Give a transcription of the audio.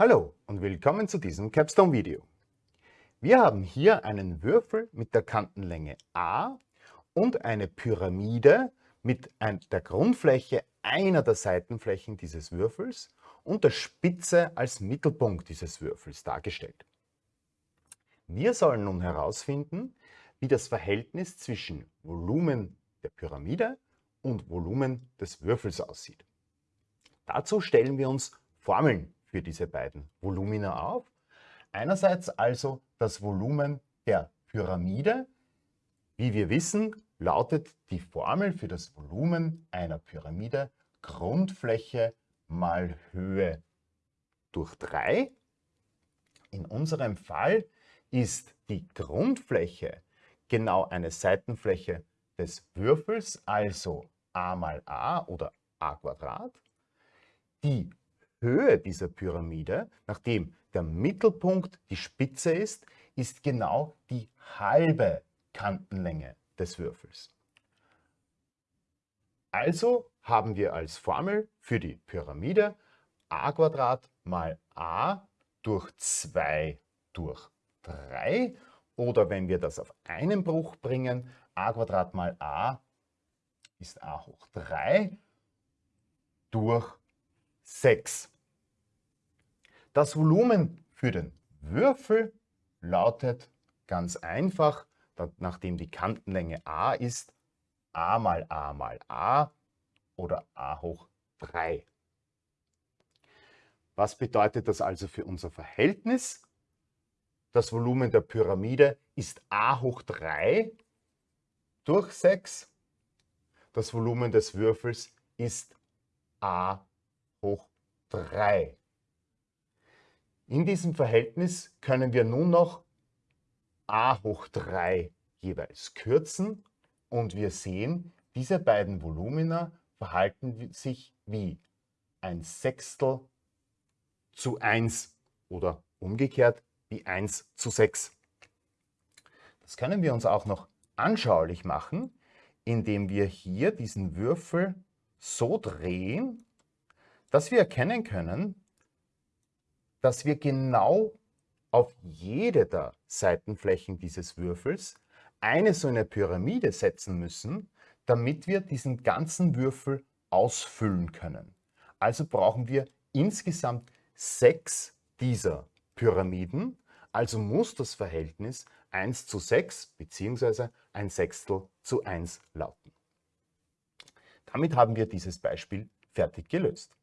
Hallo und willkommen zu diesem Capstone-Video. Wir haben hier einen Würfel mit der Kantenlänge a und eine Pyramide mit der Grundfläche einer der Seitenflächen dieses Würfels und der Spitze als Mittelpunkt dieses Würfels dargestellt. Wir sollen nun herausfinden, wie das Verhältnis zwischen Volumen der Pyramide und Volumen des Würfels aussieht. Dazu stellen wir uns Formeln für diese beiden Volumina auf. Einerseits also das Volumen der Pyramide. Wie wir wissen, lautet die Formel für das Volumen einer Pyramide Grundfläche mal Höhe durch 3. In unserem Fall ist die Grundfläche genau eine Seitenfläche des Würfels, also a mal a oder a Quadrat. Die Höhe dieser Pyramide, nachdem der Mittelpunkt die Spitze ist, ist genau die halbe Kantenlänge des Würfels. Also haben wir als Formel für die Pyramide a mal a durch 2 durch 3 oder wenn wir das auf einen Bruch bringen, a mal a ist a hoch 3 durch 6. Das Volumen für den Würfel lautet ganz einfach, nachdem die Kantenlänge a ist, a mal a mal a oder a hoch 3. Was bedeutet das also für unser Verhältnis? Das Volumen der Pyramide ist a hoch 3 durch 6. Das Volumen des Würfels ist a hoch 3. In diesem Verhältnis können wir nun noch a hoch 3 jeweils kürzen und wir sehen, diese beiden Volumina verhalten sich wie ein Sechstel zu 1 oder umgekehrt wie 1 zu 6. Das können wir uns auch noch anschaulich machen, indem wir hier diesen Würfel so drehen, dass wir erkennen können, dass wir genau auf jede der Seitenflächen dieses Würfels eine so eine Pyramide setzen müssen, damit wir diesen ganzen Würfel ausfüllen können. Also brauchen wir insgesamt sechs dieser Pyramiden, also muss das Verhältnis 1 zu 6 bzw. ein Sechstel zu 1 lauten. Damit haben wir dieses Beispiel fertig gelöst.